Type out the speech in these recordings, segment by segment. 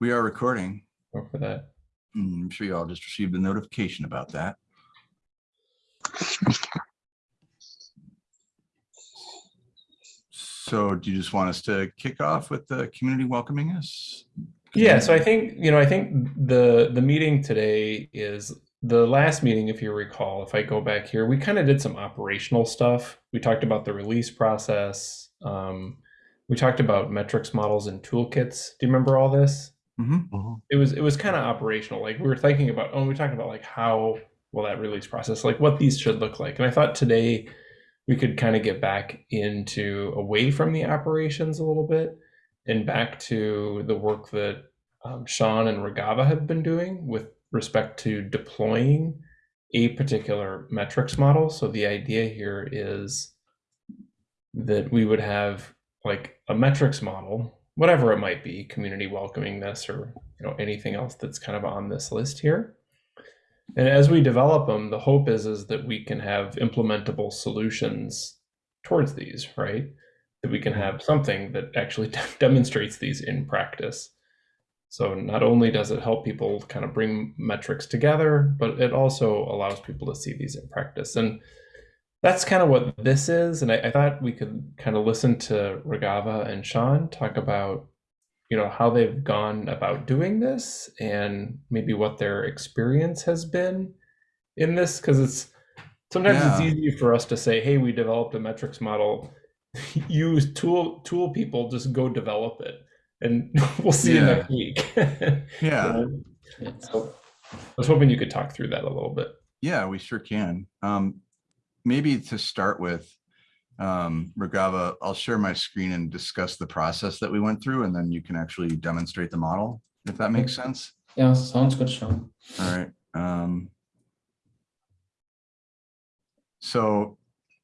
We are recording. Go for that. Mm, I'm sure you all just received a notification about that. So do you just want us to kick off with the community welcoming us? Yeah, so I think, you know, I think the the meeting today is the last meeting, if you recall, if I go back here, we kind of did some operational stuff. We talked about the release process. Um, we talked about metrics models and toolkits. Do you remember all this? Mhm. It was it was kind of operational. Like we were thinking about, oh, we talked about like how will that release process, like what these should look like. And I thought today we could kind of get back into away from the operations a little bit and back to the work that um, Sean and Regava have been doing with respect to deploying a particular metrics model. So the idea here is that we would have like a metrics model, whatever it might be, community welcomingness or you know anything else that's kind of on this list here. And as we develop them, the hope is is that we can have implementable solutions towards these, right? That we can mm-hmm. have something that actually demonstrates these in practice. So not only does it help people kind of bring metrics together, but it also allows people to see these in practice. And that's kind of what this is. And I, I thought we could kind of listen to Regava and Sean talk about, you know, how they've gone about doing this and maybe what their experience has been in this. Because it's sometimes it's easy for us to say, hey, we developed a metrics model. Use tool tool people, just go develop it. And we'll see you next week. Yeah, So I was hoping you could talk through that a little bit. yeah, we sure can. Um, maybe to start with, um, Regava, I'll share my screen and discuss the process that we went through, and then you can actually demonstrate the model, if that makes sense. Yeah, sounds good, Sean. All right. Um, so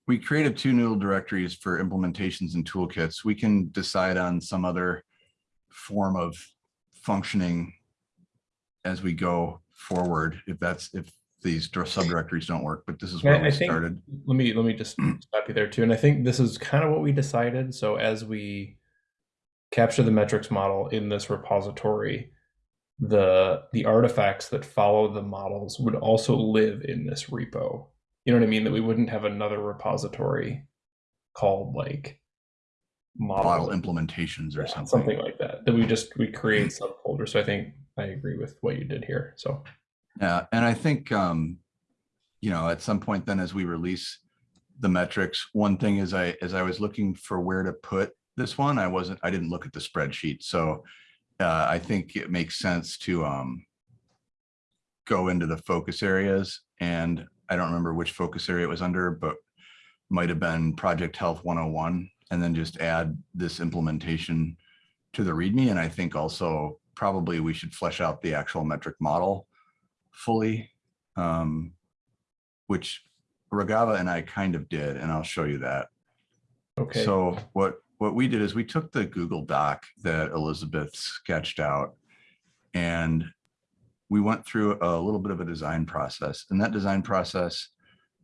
we created two noodle directories for implementations and toolkits. We can decide on some other form of functioning as we go forward, if that's, if these subdirectories don't work, but this is where I we think- started. Let me let me just stop you there too. And I think this is kind of what we decided. So as we capture the metrics model in this repository, the the artifacts that follow the models would also live in this repo. You know what I mean? That we wouldn't have another repository called like Model implementations or Yeah, something. something like that. That we just we create subfolders. So I think I agree with what you did here. So Yeah, and I think, um, you know, at some point then as we release the metrics, one thing is I, as I was looking for where to put this one, I wasn't, I didn't look at the spreadsheet. So uh, I think it makes sense to um, go into the focus areas and I don't remember which focus area it was under, but might have been Project Health 101 and then just add this implementation to the README. And I think also probably we should flesh out the actual metric model fully, um, which Ragava and I kind of did, and I'll show you that. okay. So what, what we did is we took the Google Doc that Elizabeth sketched out and we went through a little bit of a design process and that design process,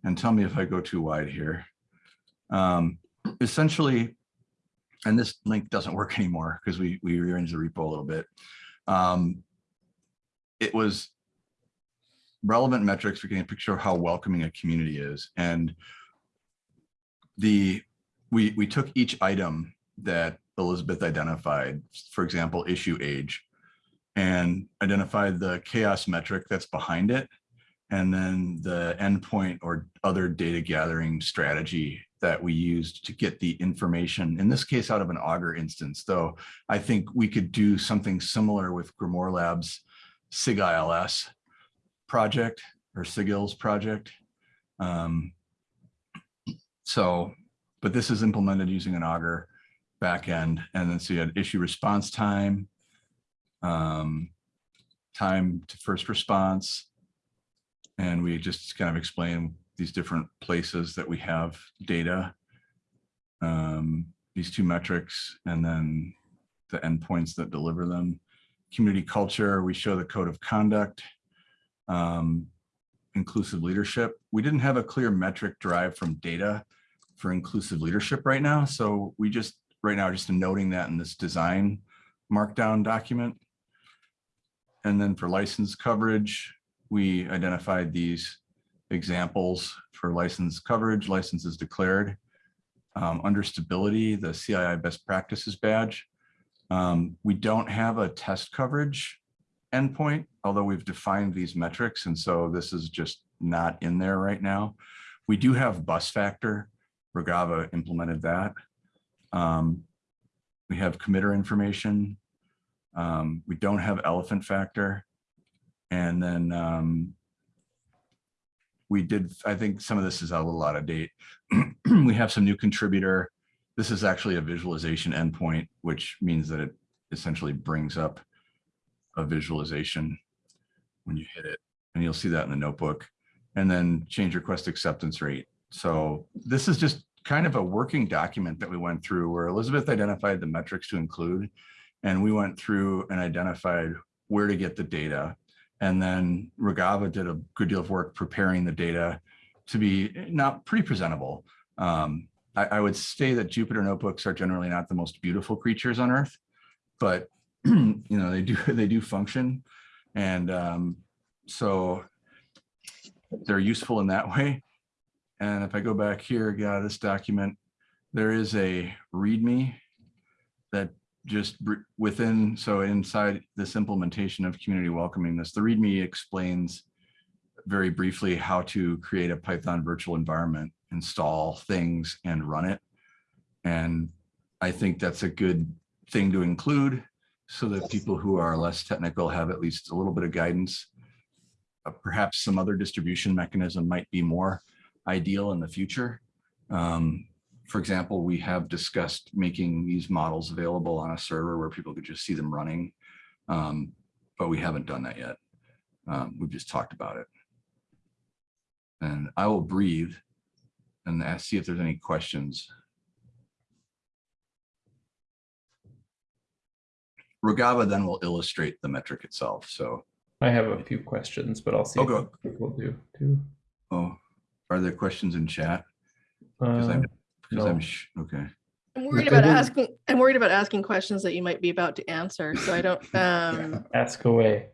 and tell me if I go too wide here. Um, essentially, and this link doesn't work anymore because we, we rearranged the repo a little bit. Um, it was relevant metrics for getting a picture of how welcoming a community is. And the, we, we took each item that Elizabeth identified, for example, issue age, and identified the CHAOSS metric that's behind it. And then the endpoint or other data gathering strategy that we used to get the information, in this case, out of an Augur instance, though I think we could do something similar with Grimoire Labs SIG-ILS project or SIGILS project. Um, so, but this is implemented using an Augur backend. And then so you had issue response time, um, time to first response. And we just kind of explain these different places that we have data. Um, these two metrics and then the endpoints that deliver them. Community culture, we show the code of conduct. Um, inclusive leadership. We didn't have a clear metric derived from data for inclusive leadership right now. So we just, right now, just noting that in this design markdown document. And then for license coverage, we identified these examples for license coverage, licenses declared. Um, under stability, the CII best practices badge. Um, we don't have a test coverage endpoint, although we've defined these metrics. And so this is just not in there right now. We do have bus factor. Regava implemented that. Um, we have committer information. Um, we don't have elephant factor. And then um, we did, I think some of this is a little out of date. we have some new contributor. This is actually a visualization endpoint, which means that it essentially brings up a visualization when you hit it. And you'll see that in the notebook. And then change request acceptance rate. So this is just kind of a working document that we went through where Elizabeth identified the metrics to include. And we went through and identified where to get the data. And then Regava did a good deal of work preparing the data to be not pretty presentable. Um, I, I would say that Jupyter notebooks are generally not the most beautiful creatures on earth, but you know, they do, they do function. And um, so they're useful in that way. And if I go back here, yeah, this document, there is a README that just within, so inside this implementation of community welcoming this, the README explains very briefly how to create a Python virtual environment, install things and run it. And I think that's a good thing to include so that people who are less technical have at least a little bit of guidance. Uh, Perhaps some other distribution mechanism might be more ideal in the future. Um, for example, we have discussed making these models available on a server where people could just see them running. Um, but we haven't done that yet. Um, we've just talked about it. And I will breathe and ask, see if there's any questions. Regava then will illustrate the metric itself. So, I have a few questions, but I'll see Oh, if go. people do too. oh, are there questions in chat? Because I'm, Uh, because I'm, okay. I'm worried about asking, I'm worried about asking questions that you might be about to answer, so I don't, um, ask away.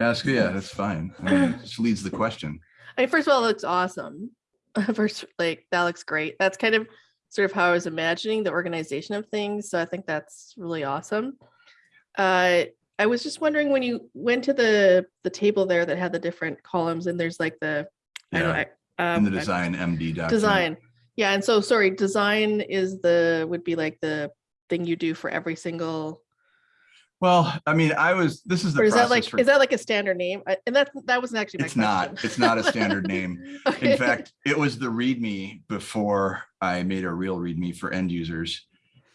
Ask, yeah, that's fine. I mean, it just leads the question. I mean, first of all, it looks awesome. First, like, that looks great. That's kind of sort of how I was imagining the organization of things, so I think that's really awesome. Uh, I was just wondering when you went to the, the table there that had the different columns and there's like the, I don't, Yeah, I- in the um, design MD document. Design. Yeah, and so, sorry, design is the, would be like the thing you do for every single Well, I mean, I was, this is the Or is that like, for, is that like a standard name? And that, that wasn't actually my it's question. not, it's not a standard name. Okay. In fact, it was the README before I made a real README for end users.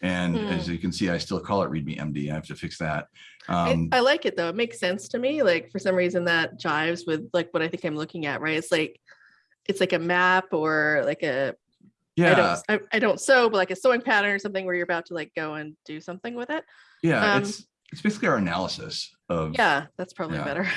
And Hmm. as you can see, I still call it README MD. I have to fix that. I, Um, I like it though. It makes sense to me. Like for some reason that jives with like what I think I'm looking at, right? It's like, it's like a map or like a, I yeah, don't, I, I don't sew, but like a sewing pattern or something where you're about to like go and do something with it. yeah, um, it's, it's basically our analysis of. Yeah, that's probably Yeah. better.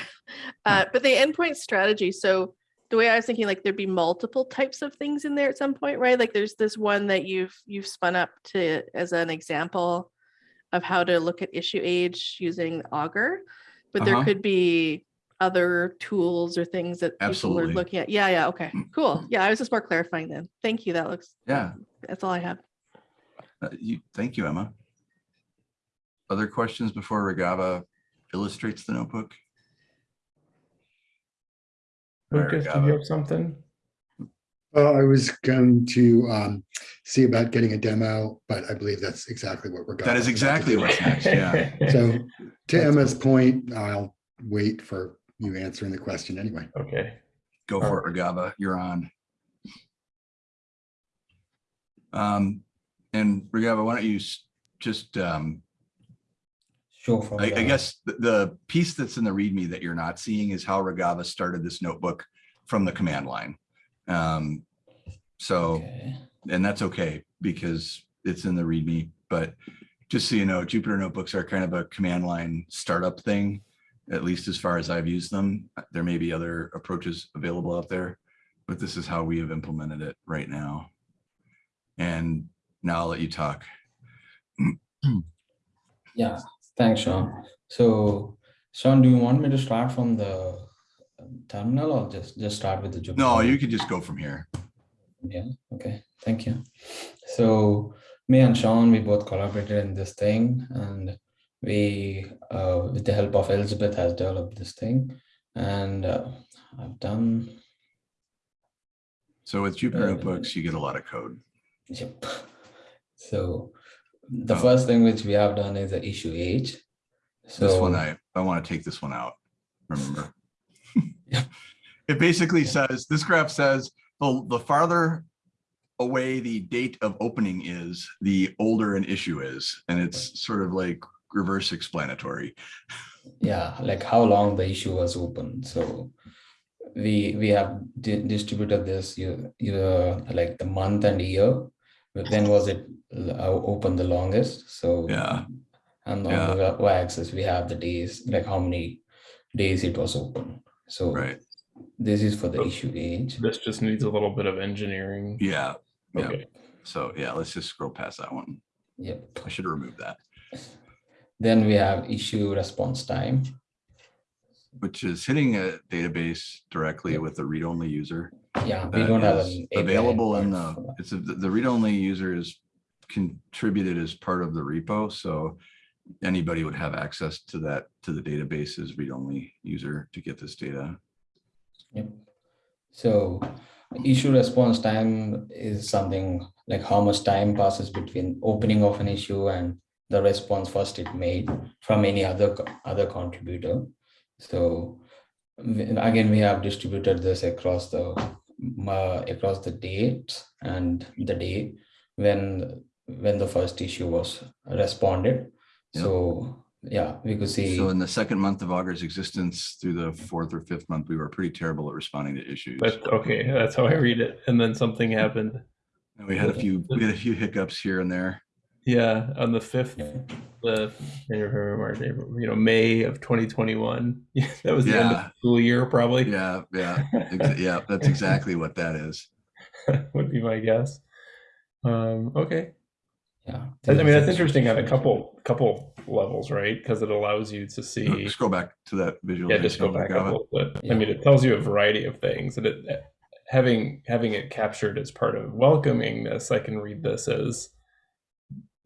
Uh, but the endpoint strategy, so the way I was thinking, like there'd be multiple types of things in there at some point, right? Like there's this one that you've you've spun up to as an example of how to look at issue age using Augur, but there Uh-huh. could be other tools or things that people are looking at. Yeah, yeah, okay, cool. Yeah, I was just more clarifying then. Thank you. That looks. Yeah. That's all I have. Uh, You, thank you, Emma. Other questions before Regava illustrates the notebook? All right, Lucas, do you have something? Well, I was going to um, see about getting a demo, but I believe that's exactly what we're going. That is exactly what's next, yeah. So to That's Emma's point, I'll wait for you answering the question anyway. Okay. Go for it, Regava, you're on. Um, and Regava, why don't you just, um, Sure. I, I guess the, the piece that's in the README that you're not seeing is how Regava started this notebook from the command line. Um, so, Okay. and that's okay because it's in the README, but just so you know, Jupyter notebooks are kind of a command line startup thing, at least as far as I've used them. There may be other approaches available out there, but this is how we have implemented it right now. And now I'll let you talk. Yeah. Thanks, Sean. So, Sean, do you want me to start from the terminal or just just start with the Jupyter? No, you could just go from here. Yeah, okay, thank you. So me and Sean, we both collaborated in this thing and we, uh, with the help of Elizabeth has developed this thing and uh, I've done, So with Jupyter Uh, Notebooks, you get a lot of code. yep. So the Oh. first thing which we have done is the issue age. So This one, I, I want to take this one out, remember? Yeah. It basically says, this graph says, the, the farther away the date of opening is, the older an issue is. And it's sort of like reverse explanatory. yeah like how long the issue was open so we we have di- distributed this you you uh, like the month and year but when was it uh, open the longest so Yeah. and on Yeah. the y-axis we have the days like how many days it was open so Right. this is for the Oh. issue age This just needs a little bit of engineering. Yeah. Yeah. Okay. So yeah, let's just scroll past that one. yep I should remove that, then we have issue response time which is hitting a database directly Yep. with a read-only user. Yeah we don't have an API available in the, it's, a- the read-only user is contributed as part of the repo, so anybody would have access to that, to the database as read-only user to get this data. Yep. So issue response time is something like how much time passes between opening of an issue and the response first it made from any other other contributor. So again, we have distributed this across the uh, across the date and the day when when the first issue was responded. Yep. So yeah, we could see. So in the second month of Augur's existence through the fourth or fifth month, we were pretty terrible at responding to issues. That's okay. That's how I read it. And then something happened. And we had a few, we had a few hiccups here and there. Yeah, on the fifth, Yeah. the January, March, April, you know, May of 2021. That was the end of the school year, probably. Yeah, yeah, yeah, that's exactly what that is. would be my guess. Um, okay. Yeah. I mean, that's interesting on a couple couple levels, right? Because it allows you to see. Scroll back to that visual. Yeah, just go back a little bit. I mean, it tells you a variety of things, and it having having it captured as part of welcoming this, I can read this as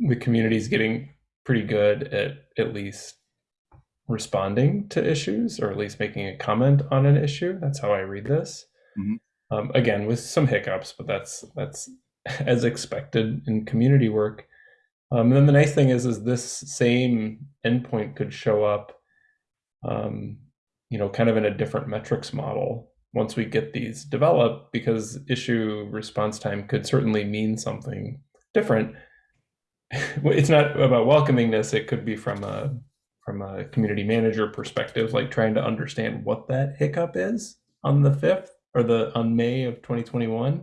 the community is getting pretty good at at least responding to issues, or at least making a comment on an issue. That's how I read this. Mhm. Um, again, with some hiccups, but that's that's as expected in community work. Um, and then the nice thing is, is this same endpoint could show up um, you know, kind of in a different metrics model once we get these developed, because issue response time could certainly mean something different. It's not about welcomingness. it could be from a from a community manager perspective, like trying to understand what that hiccup is on the fifth or the on May of 2021.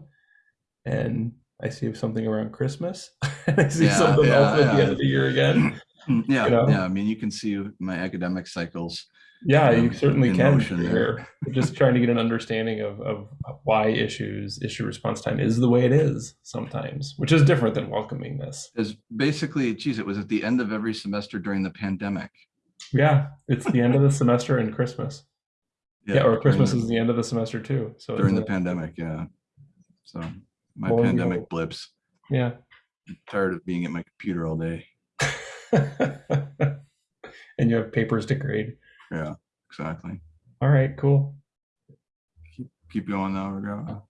And I see something around Christmas. and I see Yeah, something yeah, else at the end of the year again. Mm, yeah, you know? yeah, I mean, you can see my academic cycles. Yeah, you certainly can. there. Just trying to get an understanding of, of why issues issue response time is the way it is sometimes, which is different than welcoming this. Is basically, geez, it was at the end of every semester during the pandemic. Yeah, it's the end of the semester and Christmas. Yeah, or Christmas the- is the end of the semester too. So During the pandemic, yeah. So my Well, pandemic blips, yeah. tired of being at my computer all day. and you have papers to grade. Yeah, exactly. All right, cool. Keep going now, Raghav.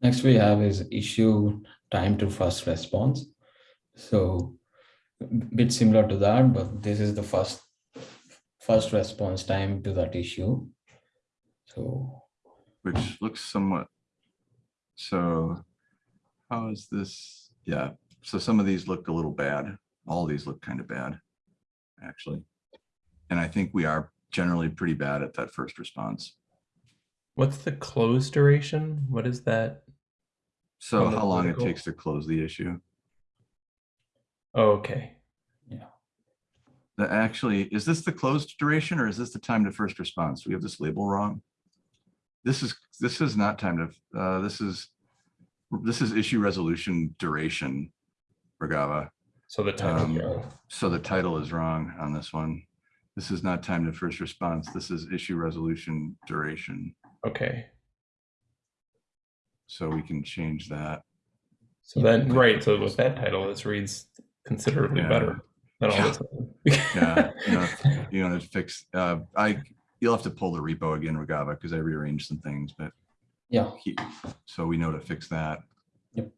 Next we have is issue time to first response. So bit similar to that, but this is the first first response time to that issue. So which looks somewhat, so how is this? Yeah, so some of these look a little bad. All these look kind of bad, actually. And I think we are generally pretty bad at that first response. What's the close duration? What is that? So On the how long it takes to close the issue? Oh, okay. The actually, is this the closed duration or is this the time to first response? We have this label wrong? This is, this is not time to, uh, this is, this is issue resolution duration, Regava. So the title. Um, yeah. So the title is wrong on this one. This is not time to first response. This is issue resolution duration. Okay. So we can change that. So then, right. So with that title, this reads considerably Yeah. better than all Yeah. this. Yeah, you know, you want to fix, uh, I, you'll have to pull the repo again, Regava, because I rearranged some things, but Yeah, he, so we know to fix that. Yep.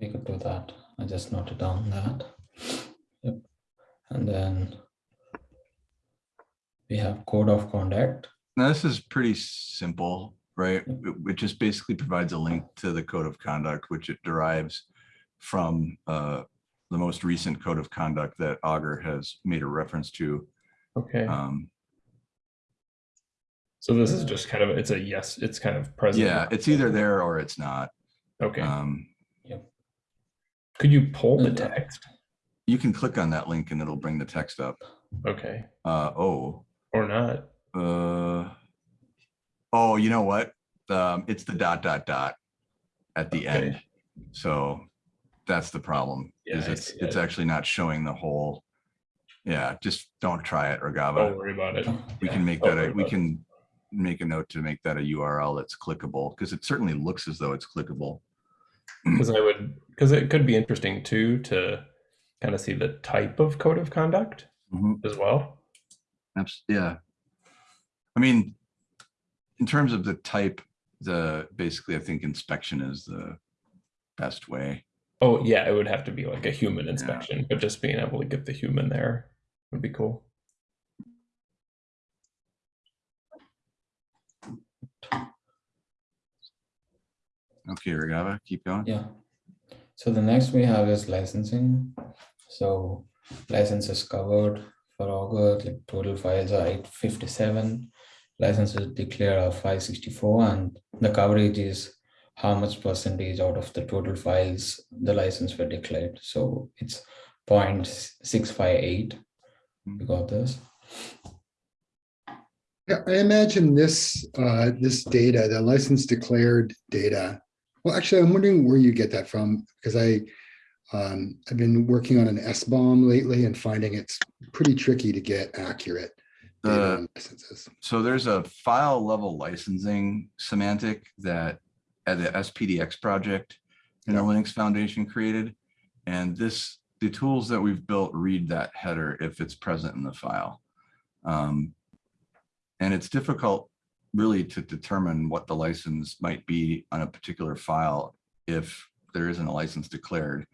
We could do that. I just noted down that. Yep. And then we have code of conduct. Now, this is pretty simple, right? It, it just basically provides a link to the code of conduct, which it derives from, uh, the most recent code of conduct that Augur has made a reference to. Okay. Um, So this is just kind of it's a yes. It's kind of present. yeah, it's either there or it's not. Okay. Um, Could you pull the Uh, text? you can click on that link and it'll bring the text up. Okay. Uh, oh, Or not? Uh, oh, you know what? Um, it's the dot, dot, dot at the Okay. end. So that's the problem. Yeah, Is it's, it's it. actually not showing the whole. Yeah, just don't try it, Don't worry about it. We Yeah, can make that, a we about it. can make a note to make that a URL that's clickable, because it certainly looks as though it's clickable. because I would because it could be interesting too to kind of see the type of code of conduct Mhm. as well. Abs- Yeah. I mean, in terms of the type, the, basically, I think inspection is the best way. Oh yeah, it would have to be like a human inspection, but just being able to get the human there would be cool. Okay, Regava, keep going. Yeah. So the next we have is licensing. So licenses covered for Augur, like total files are eight fifty-seven. Licenses declared are five sixty-four and the coverage is how much percentage out of the total files the license were declared. So it's 0.658. We got this. Yeah, I imagine this, uh, this data, the license declared data. Well, actually, I'm wondering where you get that from, because I, um, I've been working on an SBOM lately and finding it's pretty tricky to get accurate The- licenses. So there's a file level licensing semantic that at the SPDX project in the Linux Foundation created. And this, the tools that we've built read that header if it's present in the file. Um, And it's difficult really to determine what the license might be on a particular file if there isn't a license declared.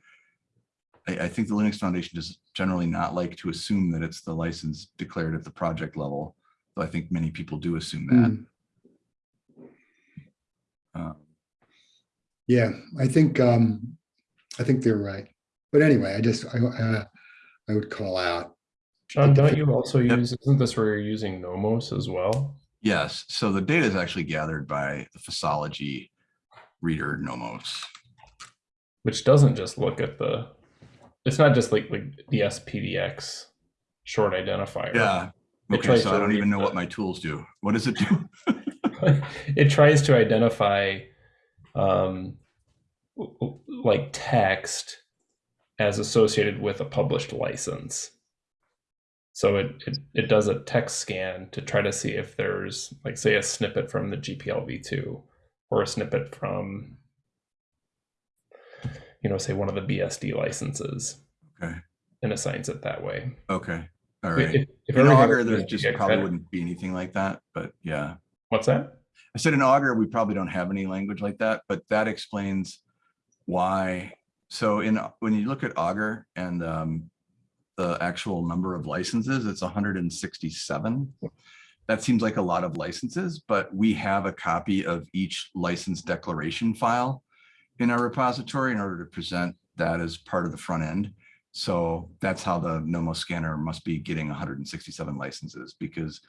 I, I think the Linux Foundation does generally not like to assume that it's the license declared at the project level. Though I think many people do assume that. Hmm. Um, Yeah, I think, um, I think they're right. But anyway, I just, I, uh, I would call out. John, don't you also Yep. use isn't this where you're using Nomos as well? Yes, so the data is actually gathered by the Fossology reader Nomos. Which doesn't just look at the it's not just like like the SPDX short identifier. Yeah. Okay, so I don't even know what my tools do. What does it do? it tries to identify um, like text as associated with a published license. So it, it it does a text scan to try to see if there's like say a snippet from the GPL v2 or a snippet from you know say one of the BSD licenses Okay, and assigns it that way. okay, All right. If- if- In Augur, there just probably wouldn't be anything like that, but yeah. What's that? I said in Augur, we probably don't have any language like that, but that explains why. So in, when you look at Augur and um, the actual number of licenses, it's hundred and sixty-seven. That seems like a lot of licenses, but we have a copy of each license declaration file in our repository in order to present that as part of the front end. So that's how the Nomos scanner must be getting hundred and sixty-seven licenses because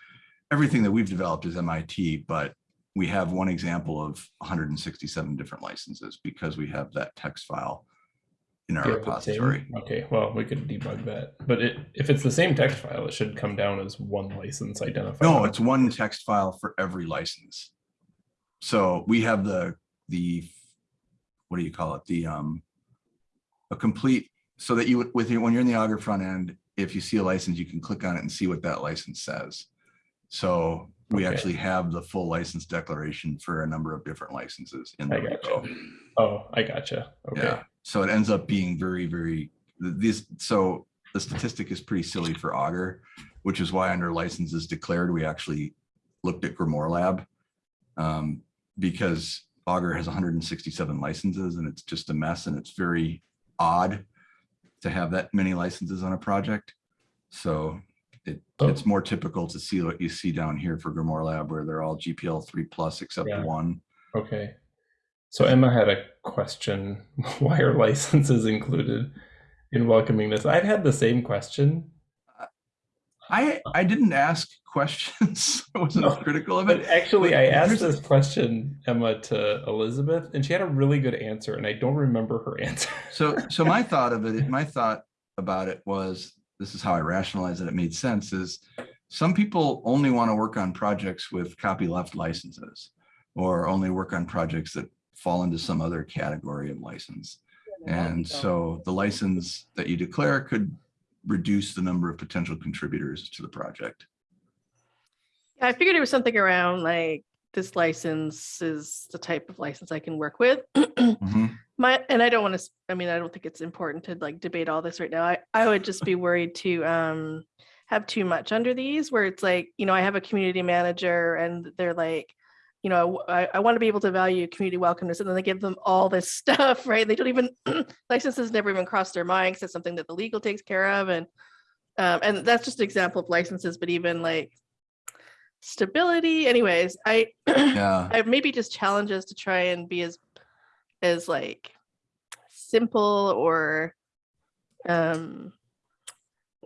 everything that we've developed is MIT, but we have one example of 167 different licenses because we have that text file in our Do you have the same? repository. Okay, well, we could debug that. But it, if it's the same text file, it should come down as one license identifier. No, it's one text file for every license. So we have the, the, what do you call it? The, um, a complete so that you would, with your, when you're in the Augur front end, if you see a license, you can click on it and see what that license says. So we Okay. actually have the full license declaration for a number of different licenses in the I gotcha. Oh, I gotcha. Okay. Yeah, so it ends up being very, very, th- these, so the statistic is pretty silly for Augur, which is why under licenses declared, we actually looked at Grimoire Lab. Um, because Augur has hundred and sixty-seven licenses and it's just a mess and it's very odd to have that many licenses on a project. So it, Oh. it's more typical to see what you see down here for Grimoire Lab where they're all GPL three plus except Yeah. one. Okay. So Emma had a question. Why are licenses included in welcoming this? I've had the same question. I, I didn't ask questions. I wasn't No, critical of it. actually, I asked this question, Emma, to Elizabeth, and she had a really good answer, and I don't remember her answer. So, so my thought of it, my thought about it was, this is how I rationalized that It made sense is some people only want to work on projects with copyleft licenses or only work on projects that fall into some other category of license. And so the license that you declare could reduce the number of potential contributors to the project. Yeah, I figured it was something around like this license is the type of license I can work with. Mhm. My and I don't want to. I mean, I don't think it's important to like debate all this right now. I I would just be worried to um have too much under these, where it's like you know I have a community manager and they're like, you know, I I want to be able to value community welcomeness, and then they give them all this stuff, right? They don't even licenses never even cross their mind because it's something that the legal takes care of, and um, and that's just an example of licenses, but even like stability. Anyways, I Yeah. I maybe just challenges to try and be as as like simple or um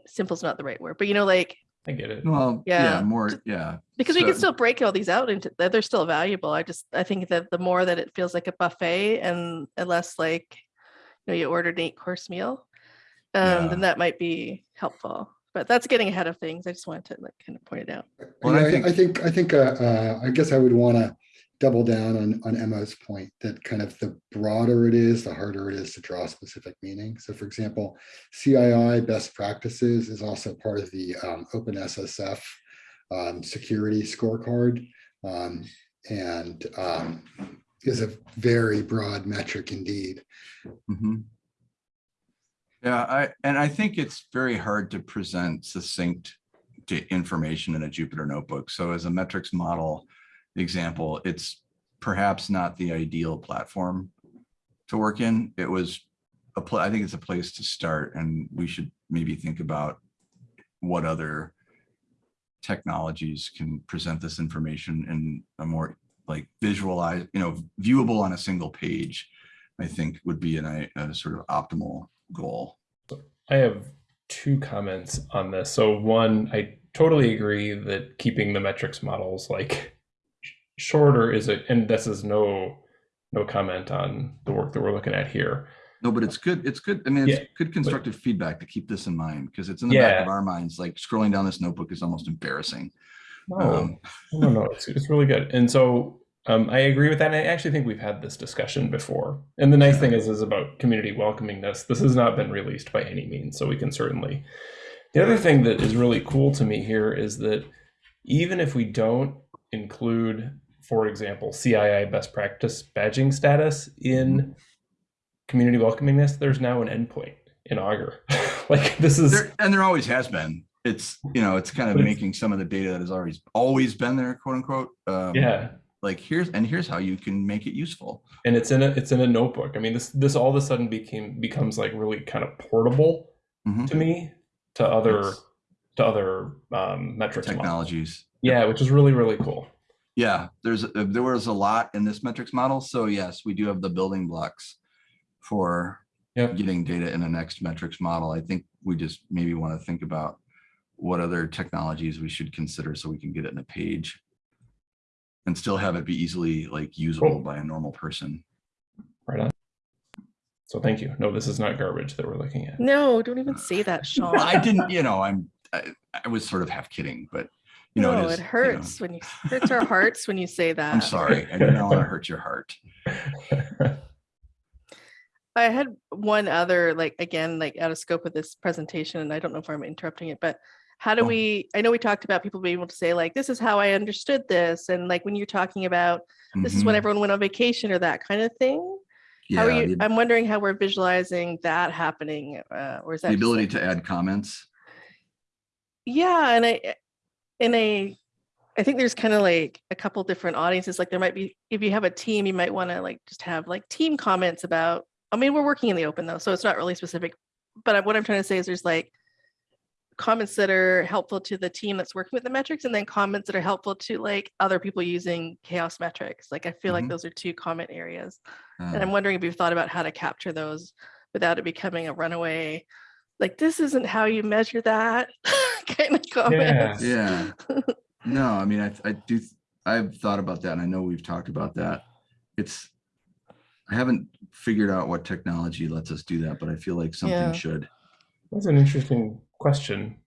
simple's not the right word, but you know, like I get it. Well, Yeah. yeah, more, yeah. because we can still break all these out into that they're still valuable. I just I think that the more that it feels like a buffet and and less like you know you ordered an eight course meal, um, Yeah. then that might be helpful. But that's getting ahead of things. I just wanted to like kind of point it out. Well, I I think- I think, I think, uh, uh, I guess I would want to double down on, on Emma's point that kind of the broader it is, the harder it is to draw specific meaning. So for example, CII best practices is also part of the um, OpenSSF um, security scorecard. um, And um, is a very broad metric indeed. Mhm. Yeah, I, and I think it's very hard to present succinct information in a Jupyter notebook. So as a metrics model example, it's perhaps not the ideal platform to work in. It was a pla- I think it's a place to start and we should maybe think about what other technologies can present this information in a more like visualized, you know, viewable on a single page. I think would be an, a, sort of optimal goal. I have two comments on this. So one, I totally agree that keeping the metrics models like shorter is a, and this is no no comment on the work that we're looking at here. No, but it's good. It's good. I mean, it's Yeah, good constructive feedback to keep this in mind because it's in the back of our minds. Like scrolling down this notebook is almost embarrassing. No, Um, no, no, it's, it's really good. And so um, I agree with that. And I actually think we've had this discussion before. And the nice thing is, is about community welcoming this. This has not been released by any means, so we can certainly. The other thing that is really cool to me here is that even if we don't include, for example, CII best practice badging status in community welcomingness, there's now an endpoint in Augur. like this is there, and there always has been. It's you know, it's kind of making some of the data that has always always been there, quote unquote. Um, yeah. Like here's and here's how you can make it useful. and it's in a it's in a notebook. I mean, this this all of a sudden became becomes like really kind of portable Mhm. to me to other Yes. to other um, metrics models. Technologies. Yeah, which is really really cool. Yeah, there's uh, there was a lot in this metrics model. So yes, we do have the building blocks for Yep. getting data in a next metrics model. I think we just maybe want to think about what other technologies we should consider so we can get it in a page and still have it be easily like usable Cool. by a normal person. Right on. So thank you. No, this is not garbage that we're looking at. No, don't even say that, Sean. I didn't, you know, I'm I, I was sort of half kidding, but you know, no, it, is, it you know, hurts when you hurts our hearts when you say that. I'm sorry. I did not want to hurt your heart. I had one other, like, again, like out of scope of this presentation, and I don't know if I'm interrupting it, but how do Oh. we, I know we talked about people being able to say like, this is how I understood this. And like, when you're talking about, this is when Mhm. everyone went on vacation or that kind of thing. How are Yeah, you, the- I'm wondering how we're visualizing that happening, uh, or is that? The ability like- to add comments. Yeah, and I, in a, I think there's kind of like a couple different audiences. Like there might be, if you have a team, you might want to like just have like team comments about. I mean, we're working in the open though, so it's not really specific. But what I'm trying to say is there's like comments that are helpful to the team that's working with the metrics, and then comments that are helpful to like other people using CHAOSS metrics. Like I feel like Mhm. those are two comment areas, and Um, I'm wondering if you've thought about how to capture those without it becoming a runaway. Like this isn't how you measure that kind of comments. Yeah. yeah. No, I mean, I, I do, I've thought about that and I know we've talked about that. It's, I haven't figured out what technology lets us do that, but I feel like Yeah. something should. That's an interesting question,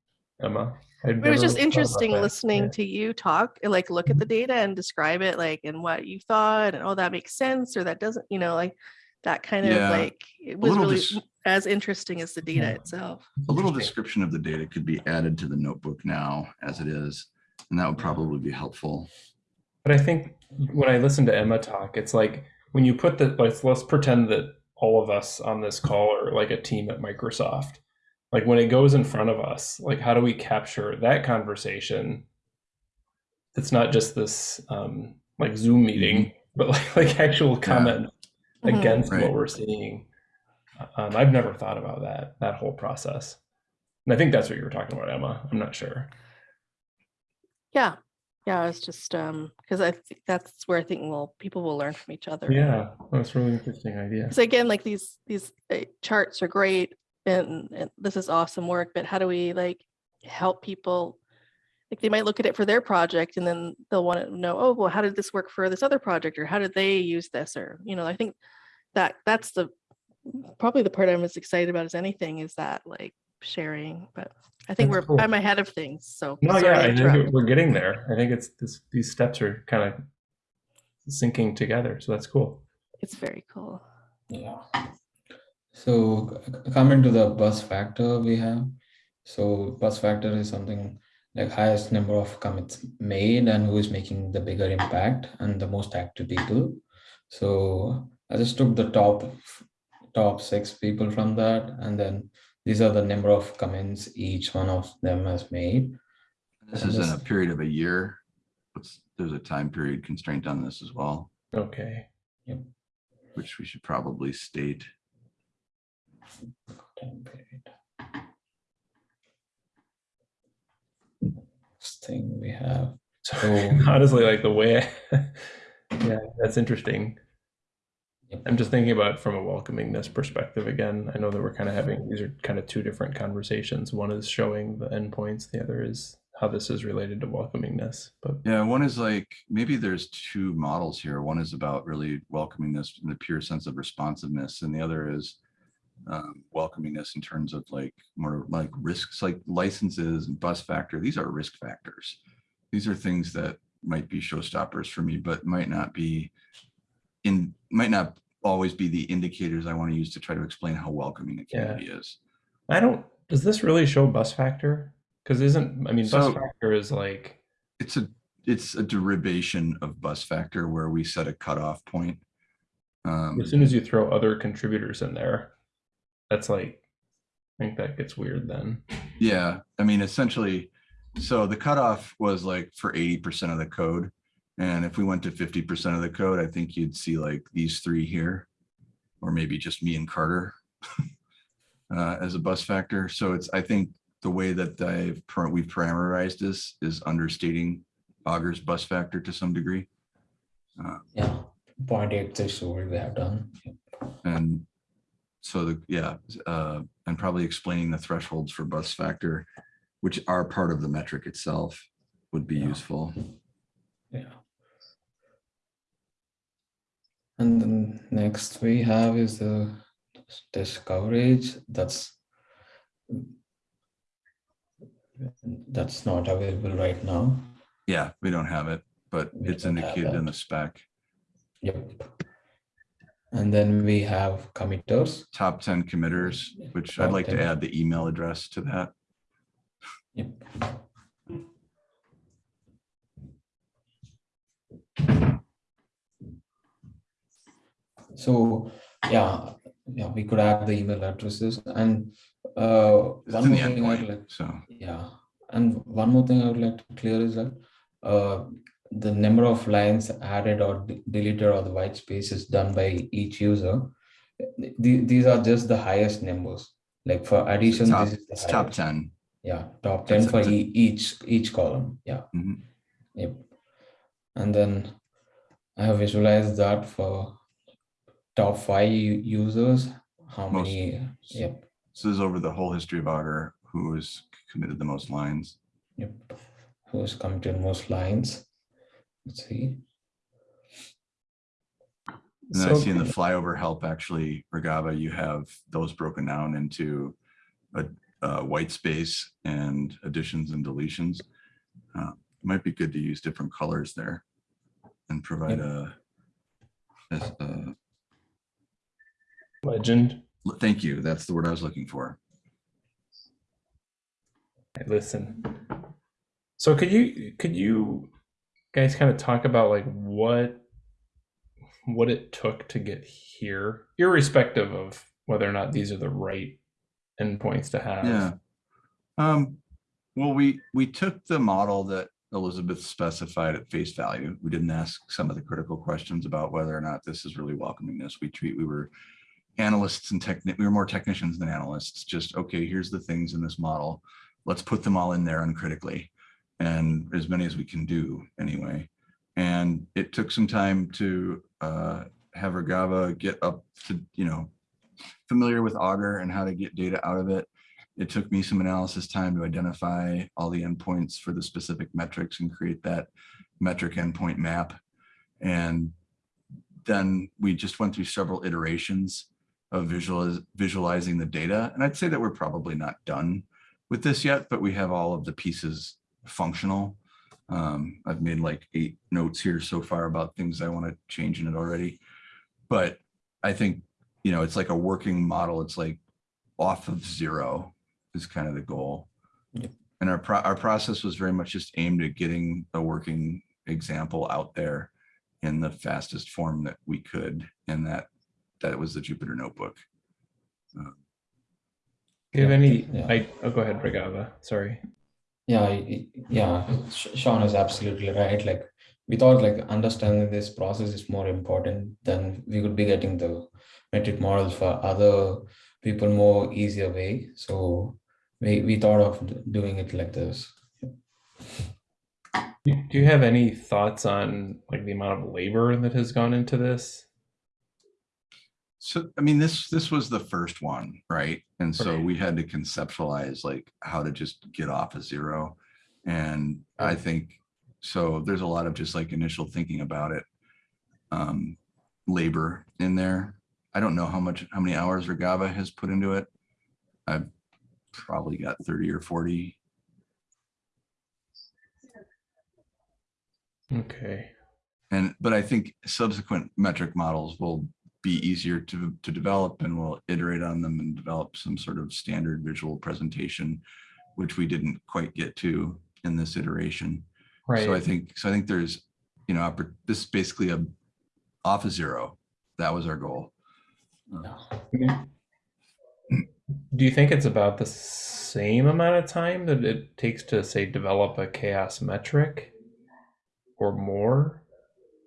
Emma. I'd it was just interesting listening Yeah. to you talk and like look at the mm-hmm. data and describe it like and what you thought and oh that makes sense or that doesn't you know like that kind of Yeah, like it was really dis- as interesting as the data Yeah. itself. A little description of the data could be added to the notebook now as it is, and that would probably be helpful. But I think when I listen to Emma talk, it's like when you put the let's let's pretend that all of us on this call are like a team at Microsoft. Like when it goes in front of us, like how do we capture that conversation? It's not just this um, like Zoom meeting, but like like actual comment Mhm. against Right. what we're seeing. Um, I've never thought about that that whole process, and I think that's what you were talking about, Emma. I'm not sure. Yeah. Yeah, it's just um because I think that's where I think well people will learn from each other. Yeah, that's a really interesting idea. Because again, like these these uh, charts are great and, and this is awesome work, but how do we like help people? Like they might look at it for their project and then they'll want to know, oh, well, how did this work for this other project, or how did they use this, or you know, I think that that's the probably the part I'm as excited about as anything is that like sharing. But I think That's we're cool. I'm ahead of things, so No, yeah, I think we're getting there. I think it's this, these steps are kind of syncing together, so that's cool. It's very cool. Yeah. So c- coming to the bus factor we have. So bus factor is something like highest number of commits made and who is making the bigger impact and the most active people. So I just took the top top six people from that and then these are the number of comments each one of them has made. This And is in a period of a year. What's, there's a time period constraint on this as well, Okay. Yep. which we should probably state. Time period. Thing we have. So So- honestly, like the way, I, yeah, that's interesting. I'm just thinking about it from a welcomingness perspective again. I know that we're kind of having these are kind of two different conversations. One is showing the endpoints, the other is how this is related to welcomingness. But Yeah, one is like, maybe there's two models here. One is about really welcomingness this in the pure sense of responsiveness, and the other is um, welcoming in terms of like more like risks, like licenses and bus factor. These are risk factors. These are things that might be showstoppers for me, but might not be in, might not always be the indicators I want to use to try to explain how welcoming a Yeah. community is. I don't. Does this really show bus factor? Because isn't I mean bus factor is like It's a, it's a derivation of bus factor where we set a cutoff point. Um, as soon as you throw other contributors in there, that's like I think that gets weird then. Yeah, I mean, essentially, so the cutoff was like for eighty percent of the code. And if we went to fifty percent of the code, I think you'd see like these three here. Or maybe just me and Carter uh, as a bus factor. So it's, I think the way that I've, we've parameterized this is understating Augur's bus factor to some degree. Uh, Yeah, point eight threshold we have done. And so the, yeah, uh, and probably explaining the thresholds for bus factor, which are part of the metric itself would be Yeah. useful. Yeah. And then next we have is the test coverage. That's that's not available right now. Yeah, we don't have it, but We it's indicated in the spec. Yep. And then we have committers. top 10 committers, which I'd Top like to add the email address to that. Yep. So, yeah, yeah, we could add the email addresses and uh, It's one more thing I'd like, so yeah, and one more thing I would like to clear is that uh, the number of lines added or deleted or the white spaces done by each user. th- These are just the highest numbers. Like for addition, top- this is the top 10. Yeah, top ten That's- for e- each each column. Yeah. Mhm. Yep. And then I have visualized that for top five users. How Most- many? Yep. So this is over the whole history of Augur, who has committed the most lines. Yep. Who has committed most lines? Let's see. And then I see in the flyover help, actually, Regava, you have those broken down into a, uh white space and additions and deletions. Uh, Might be good to use different colors there and provide a, as a- Legend. thank you, that's the word I was looking for. Listen. So could you could you guys kind of talk about like what what it took to get here, irrespective of whether or not these are the right endpoints to have? Yeah. Um, well, we, we took the model that Elizabeth specified at face value. We didn't ask some of the critical questions about whether or not this is really welcoming this. We treat, we were analysts and techni, we were more technicians than analysts, just, okay, here's the things in this model. Let's put them all in there uncritically. And as many as we can do anyway. And it took some time to uh, have Regava get up to, you know, familiar with Augur and how to get data out of it. It took me some analysis time to identify all the endpoints for the specific metrics and create that metric endpoint map. And then we just went through several iterations of visualiz visualizing the data. And I'd say that we're probably not done with this yet, but we have all of the pieces functional. Um, I've made like eight notes here so far about things I want to change in it already. But I think, you know, it's like a working model. It's like off of zero is kind of the goal. Yep. And our, pro- our process was very much just aimed at getting a working example out there in the fastest form that we could. And that, that was the Jupyter notebook. Do you have any? Yeah. I oh, go ahead, Regava. Sorry. Yeah, yeah, Sean is absolutely right. Like we thought like understanding this process is more important than we could be getting the metric models for other people more easier way. So we, we thought of doing it like this. Do you have any thoughts on like the amount of labor that has gone into this? So, I mean, this, this was the first one, right? And so Right. we had to conceptualize like how to just get off of zero. And I think, so there's a lot of just like initial thinking about it. Um, labor in there. I don't know how much, how many hours Regava has put into it. I've probably got thirty or forty. Okay. And, but I think subsequent metric models will be easier to, to develop and we'll iterate on them and develop some sort of standard visual presentation, which we didn't quite get to in this iteration. Right. So I think, so I think there's, you know, this is basically a off of zero. That was our goal. Yeah. Do you think it's about the same amount of time that it takes to say develop a CHAOSS metric or more?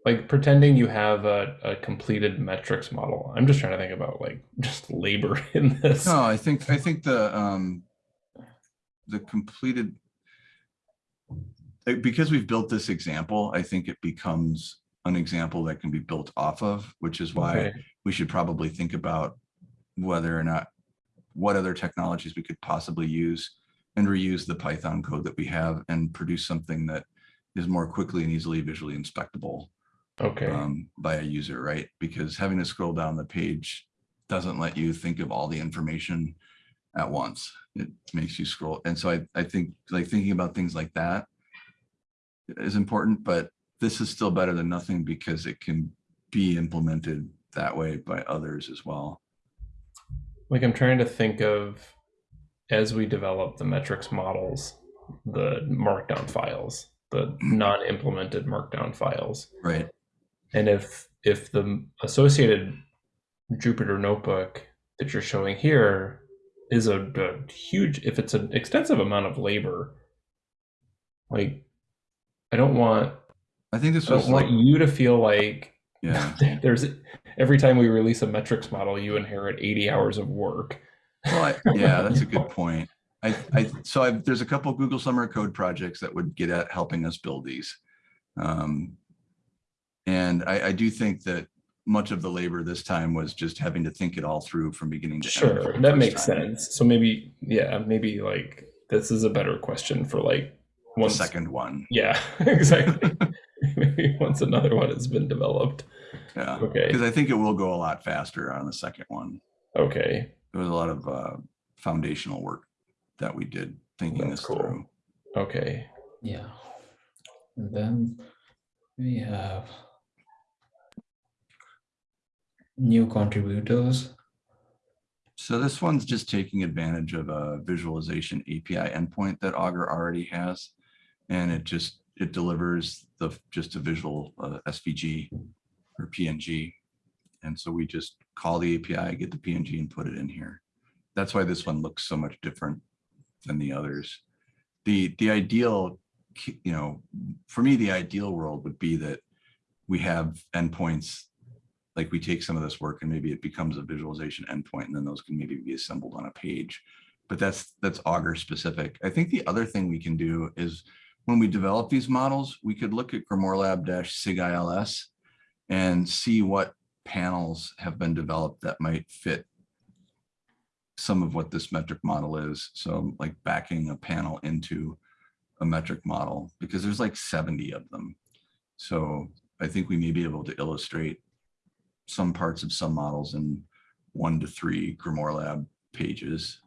Like pretending you have a, a completed metrics model. I'm just trying to think about like just labor in this. No, I think, I think the, um, the completed, like, because we've built this example, I think it becomes an example that can be built off of, which is why Okay. we should probably think about whether or not, what other technologies we could possibly use and reuse the Python code that we have and produce something that is more quickly and easily visually inspectable Okay. um, by a user, right? Because having to scroll down the page doesn't let you think of all the information at once. It makes you scroll. And so I, I think like thinking about things like that is important, but this is still better than nothing because it can be implemented that way by others as well. Like I'm trying to think of as we develop the metrics models, the markdown files, the non-implemented markdown files. Right. And if if the associated Jupyter notebook that you're showing here is a, a huge, if it's an extensive amount of labor, like I don't want I think this I was don't want like, you to feel like yeah. there's every time we release a metrics model, you inherit 80 hours of work. Well, I, yeah, that's a good point. I, I, so I, there's a couple Google Summer Code projects that would get at helping us build these. Um, and I, I do think that much of the labor this time was just having to think it all through from beginning to end. Sure, that makes time. sense. So maybe, yeah, maybe like this is a better question for like one second one, Yeah, exactly. maybe once another one has been developed. yeah. Okay. Because I think it will go a lot faster on the second one. Okay. There was a lot of uh, foundational work that we did thinking That's this cool. through. Okay. Yeah. And then we have new contributors. So this one's just taking advantage of a visualization API endpoint that Augur already has. And it just, it delivers the, just a visual uh, SVG or PNG. And so we just call the API, get the PNG and put it in here. That's why this one looks so much different than the others. The, the ideal, you know, for me, the ideal world would be that we have endpoints like we take some of this work and maybe it becomes a visualization endpoint and then those can maybe be assembled on a page. But that's that's Augur specific. I think the other thing we can do is when we develop these models, we could look at GrimoireLab Sigils and see what panels have been developed that might fit some of what this metric model is. So like backing a panel into a metric model because there's like 70 of them. So I think we may be able to illustrate some parts of some models in one to three Grimoire Lab pages.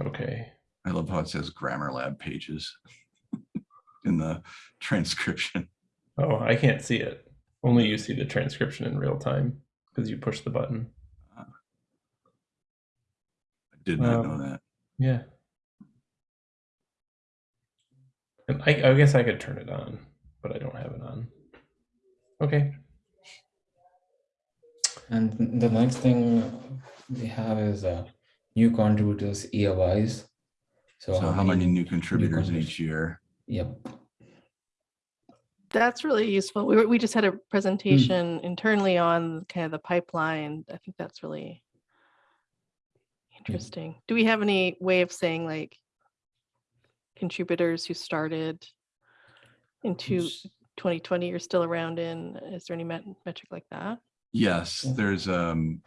Okay. I love how it says Grammar Lab pages in the transcription. Oh, I can't see it. Only you see the transcription in real time because you push the button. I did not know Um, that. Yeah. And I, I guess I could turn it on, but I don't have it on. Okay. And the next thing we have is uh, new contributors year wise. So, So how many new contributors in each year? Yep. That's really useful. We, were- we just had a presentation internally on kind of the pipeline. I think that's really interesting. Do we have any way of saying like contributors who started into Yes. 2020 you're still around in, is there any met- metric like that? Yes, there's um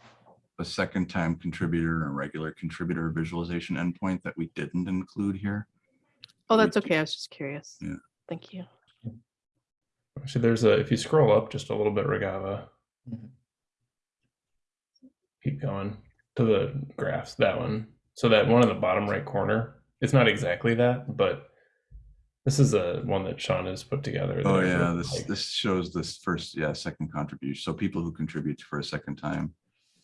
a second time contributor and a regular contributor visualization endpoint that we didn't include here. Oh, that's okay. I was just curious. Yeah. Thank you. Actually, there's a, if you scroll up just a little bit, Regava, Mhm. keep going to the graphs, that one. So that one in the bottom right corner, it's not exactly that, but this is a one that Sean has put together. Oh yeah, really this like, this shows this first, yeah, second contribution. So people who contribute for a second time.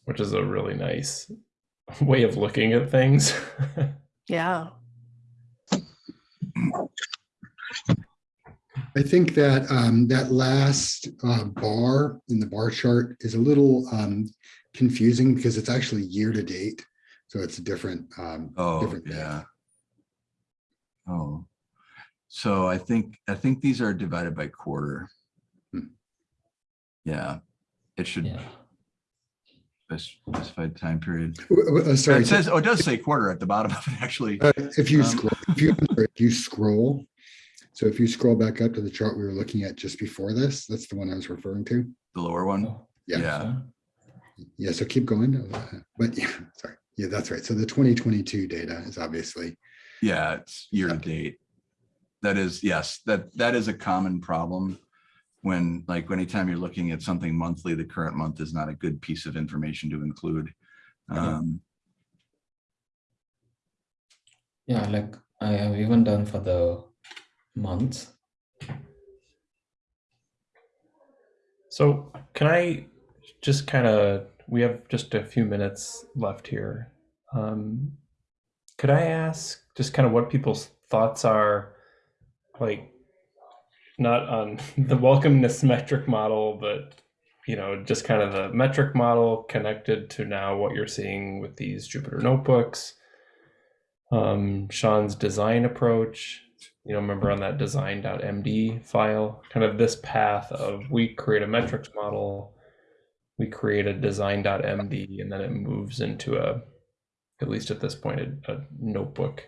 Which is a really nice way of looking at things. Yeah. I think that um, that last uh, bar in the bar chart is a little um, confusing because it's actually year to date. So it's a different. Um, Oh, different data. yeah. Oh, so I think, I think these are divided by quarter. Hmm. Yeah, it should Yeah. spec- specified time period. w- w- uh, sorry. It says, oh, it does say quarter at the bottom of it, actually. Uh, if you Um, scroll, if you, if you scroll, so if you scroll back up to the chart we were looking at just before this, that's the one I was referring to. The lower one. Oh, Yeah. Yeah. Yeah, so keep going. But yeah, sorry. Yeah, that's right. So the 2022 data is obviously, Yeah, it's year to Yeah. date. That is, yes, that, that is a common problem. When, like, anytime you're looking at something monthly, the current month is not a good piece of information to include. Um, Yeah, like I have even done for the months. So can I just kind of, we have just a few minutes left here. Um, could I ask just kind of what people's thoughts are, like, not on the welcomeness metric model, but you know, just kind of the metric model connected to now what you're seeing with these Jupyter notebooks. Um, Sean's design approach, you know, remember on that design.md file, kind of this path of we create a metrics model, we create a design.md, and then it moves into a, at least at this point, a, a notebook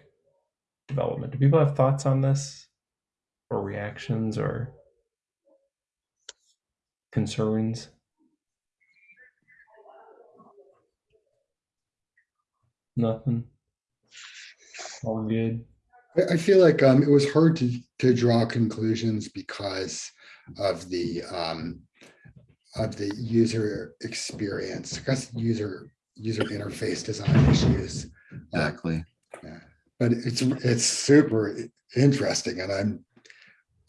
development. Do people have thoughts on this or reactions or concerns? Nothing. All good. I, I feel like um, it was hard to, to draw conclusions because of the, um, of the user experience, because user, user interface design issues. Uh, Exactly. But it's, it's super interesting and I'm,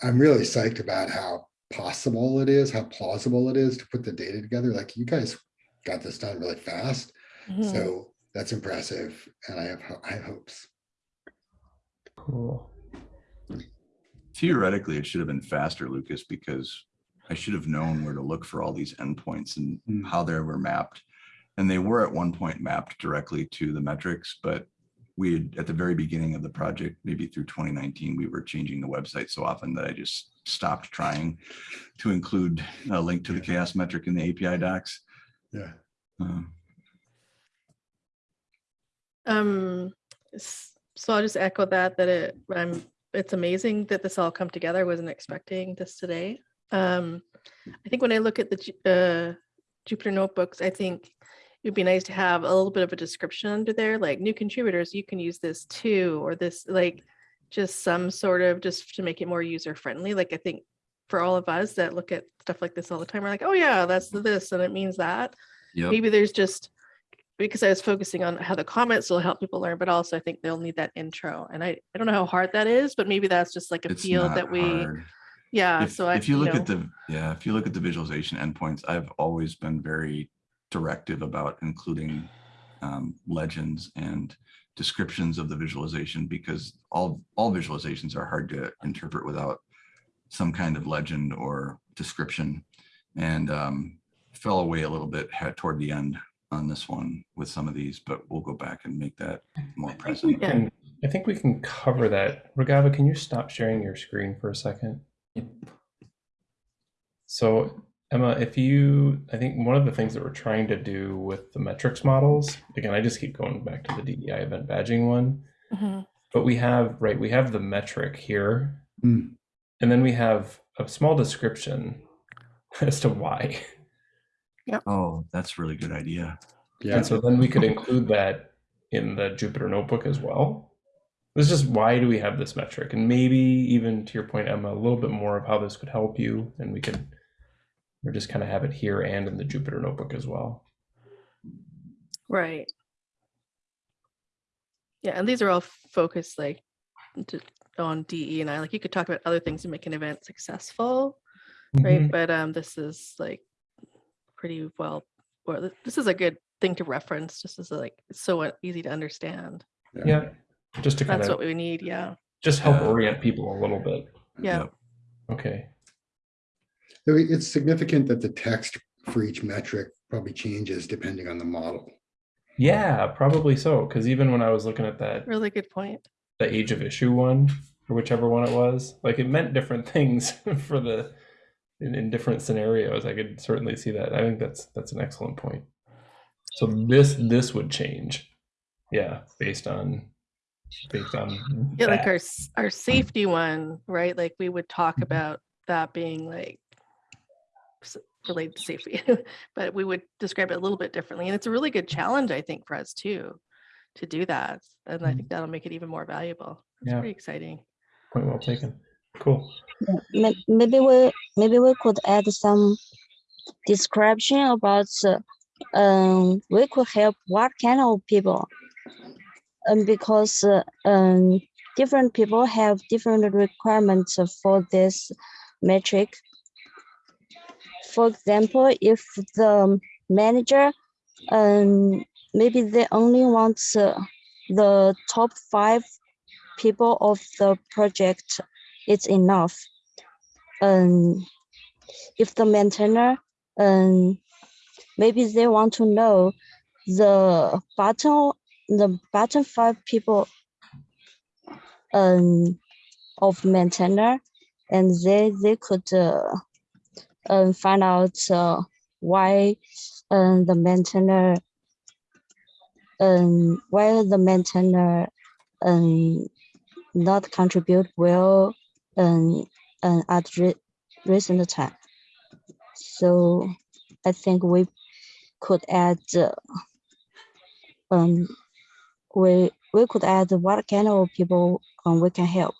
I'm really psyched about how possible it is, how plausible it is to put the data together. Like you guys got this done really fast. Mhm. So that's impressive and I have, ho- I have hopes. Cool. Theoretically, it should have been faster, Lucas, because I should have known where to look for all these endpoints and Mm. how they were mapped. And they were at one point mapped directly to the metrics, but we had, at the very beginning of the project, maybe through 2019, we were changing the website so often that I just stopped trying to include a link to the CHAOSS metric in the API docs. Yeah. Um, Um, so I'll just echo that, that it, I'm, it's amazing that this all come together. I wasn't expecting this today. Um, I think when I look at the, Ju- uh, Jupyter notebooks, I think it'd be nice to have a little bit of a description under there, like new contributors, you can use this too, or this, like, just some sort of, just to make it more user friendly. Like, I think for all of us that look at stuff like this all the time, we're like, oh yeah, that's this, and it means that Yep. maybe there's just because I was focusing on how the comments will help people learn, but also I think they'll need that intro. And I, I don't know how hard that is, but maybe that's just like a It's field that we, hard. yeah. If, So I, if you look know, at the, yeah, if you look at the visualization endpoints, I've always been very directive about including um, legends and descriptions of the visualization because all, all visualizations are hard to interpret without some kind of legend or description. And um, fell away a little bit toward the end on this one with some of these, but we'll go back and make that more I think we present. Yeah. can, I think we can cover that. Ragava, can you stop sharing your screen for a second? Yep. So Emma, if you, I think one of the things that we're trying to do with the metrics models, again, I just keep going back to the DEI event badging one, Mhm. but we have, right, we have the metric here. Hmm. And then we have a small description as to why. Yeah. Oh, that's a really good idea. Yeah. And so then we could include that in the Jupyter notebook as well. It's just why do we have this metric? And maybe even to your point, Emma, a little bit more of how this could help you. And we could or just kind of have it here and in the Jupyter notebook as well. Right. Yeah. And these are all focused like to- on DE and I, like you could talk about other things to make an event successful, right? Mhm. But um, this is like pretty well, or this is a good thing to reference just as like, it's so easy to understand. Yeah. Just to kind That's of what we need. Yeah. just help Yeah. orient people a little bit. Yeah. Yep. Okay. So It's significant that the text for each metric probably changes depending on the model. Yeah, probably so. Because even when I was looking at that Really good point. the age of issue one or whichever one it was like it meant different things for the in, in different scenarios i could certainly see that i think that's that's an excellent point so this this would change yeah based on based on Yeah, like our our safety one, right? Like we would talk Mhm. about that being like s- related to safety, but we would describe it a little bit differently. And it's a really good challenge, I think, for us too, to do that. And I think that'll make it even more valuable. It's Yeah. pretty exciting. point well taken cool May- Maybe we maybe we could add some description about uh, um we could help what kind of people. Um, because uh, um different people have different requirements for this metric. For example, if the manager, um, maybe they only want uh, the top five people of the project, it's enough. Um, if the maintainer, um, maybe they want to know the bottom, the bottom five people, um, of maintainer, and they they could uh, um, find out uh, why um, the maintainer um, why the maintainer um, not contribute well um, um, at re- recent time. So I think we could add uh, um, we we could add what kind of people um, we can help.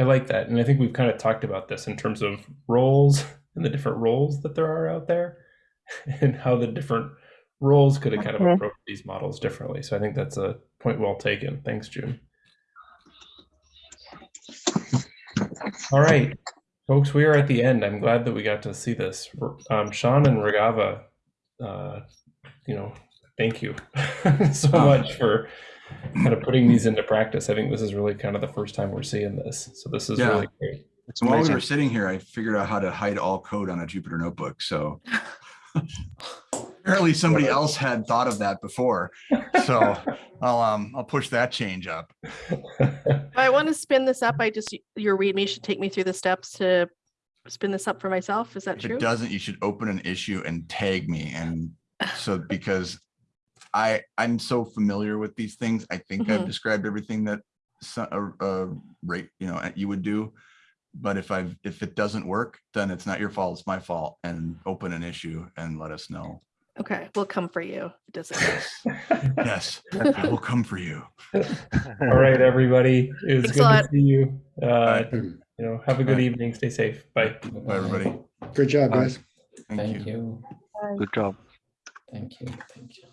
I like that. And I think we've kind of talked about this in terms of roles and the different roles that there are out there and how the different roles could have kind of Okay. approached these models differently. So I think that's a point well taken. Thanks, June. All right, folks, we are at the end. I'm glad that we got to see this. Um, Sean and Regava, uh, you know, thank you so much for kind of putting these into practice. I think this is really kind of the first time we're seeing this. So this is Yeah. really great. So while we were sitting here, I figured out how to hide all code on a Jupyter notebook. So apparently somebody else had thought of that before. So I'll um I'll push that change up. I want to spin this up, I just, your readme should take me through the steps to spin this up for myself. Is that If true? it doesn't, you should open an issue and tag me. And so because I I'm so familiar with these things, I think I've Mhm. described everything that so- uh, uh, right, you know, you would do. But if I've if it doesn't work, then it's not your fault, it's my fault. And open an issue and let us know. Okay, we'll come for you. if It doesn't. Yes, I will come for you. All right, everybody. It was Thanks good to see you. Uh, Hmm. you know, have a good Bye. evening. Stay safe. Bye. Bye, everybody. Good job, Bye. guys. Thank you. Thank you. Good job. Thank you. Thank you.